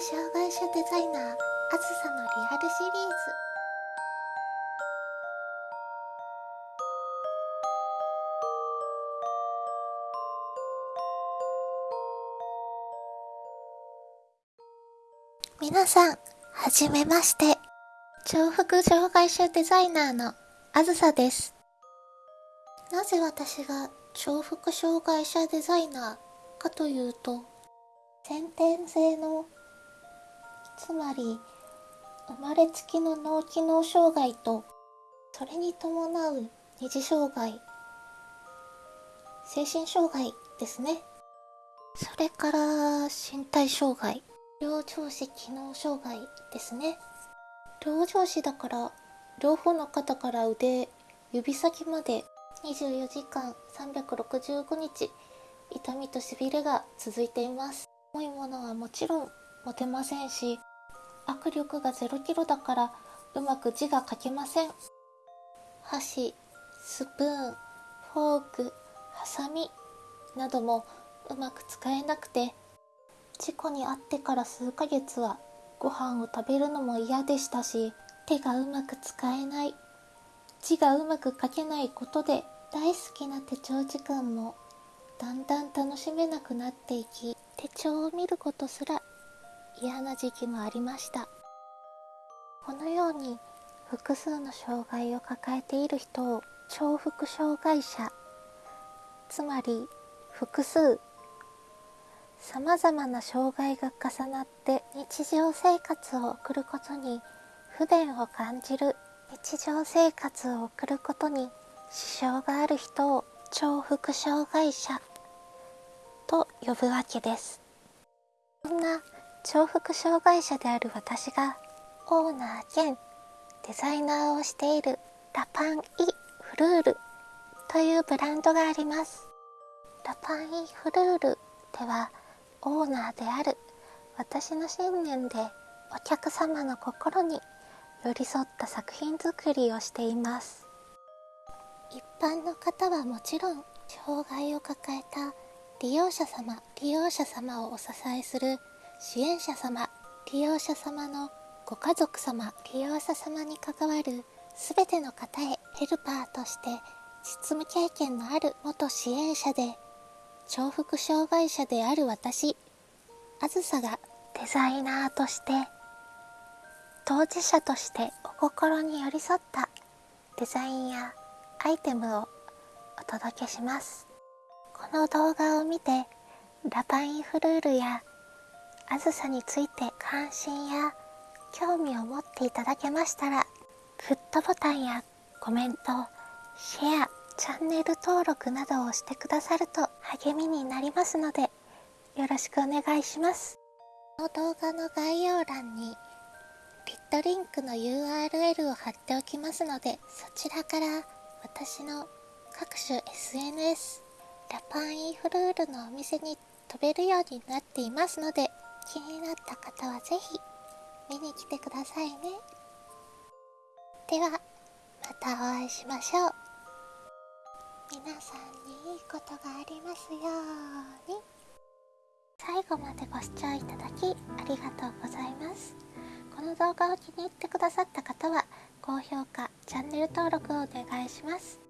障害者デザイナーあずさのリアルシリーズ皆さん、はじめまして。重複障害者デザイナーのあずさです。なぜ私が重複障害者デザイナーかというと、先天性の、つまり生まれつきの脳機能障害と、それに伴う二次障害、精神障害ですね。それから身体障害、両上肢機能障害ですね。両上肢だから、両方の肩から腕、指先まで24時間365日、痛みと痺れが続いています。重いものはもちろん持てませんし、握力が0キロだからうまく字が書けません。箸、スプーン、フォーク、ハサミなどもうまく使えなくて、事故に遭ってから数ヶ月はご飯を食べるのも嫌でしたし、手がうまく使えない、字がうまく書けないことで大好きな手帳時間もだんだん楽しめなくなっていき、手帳を見ることすら嫌な時期もありました。このように複数の障害を抱えている人を重複障害者、つまり複数さまざまな障害が重なって日常生活を送ることに不便を感じる日常生活を送ることに支障がある人を重複障害者と呼ぶわけですそんな重複障害者である私がオーナー兼デザイナーをしているラパン・イ・フルールというブランドがあります。ラパン・イ・フルールではオーナーである私の信念でお客様の心に寄り添った作品作りをしています。一般の方はもちろん障害を抱えた利用者様利用者様をお支えする支援者様利用者様のご家族様利用者様に関わる全ての方へヘルパーとして実務経験のある元支援者で重複障害者である私あずさがデザイナーとして当事者としてお心に寄り添ったデザインやアイテムをお届けします。この動画を見てラパインフルールやあずさについて関心や興味を持っていただけましたらグッドボタンやコメントシェアチャンネル登録などをしてくださると励みになりますのでよろしくお願いします。この動画の概要欄にリットリンクの URL を貼っておきますのでそちらから私の各種 SNS ラパンインフルールのお店に飛べるようになっていますので気になった方はぜひ見に来てくださいね。ではまたお会いしましょう。皆さんにいいことがありますように。最後までご視聴いただきありがとうございます。この動画を気に入ってくださった方は高評価チャンネル登録をお願いします。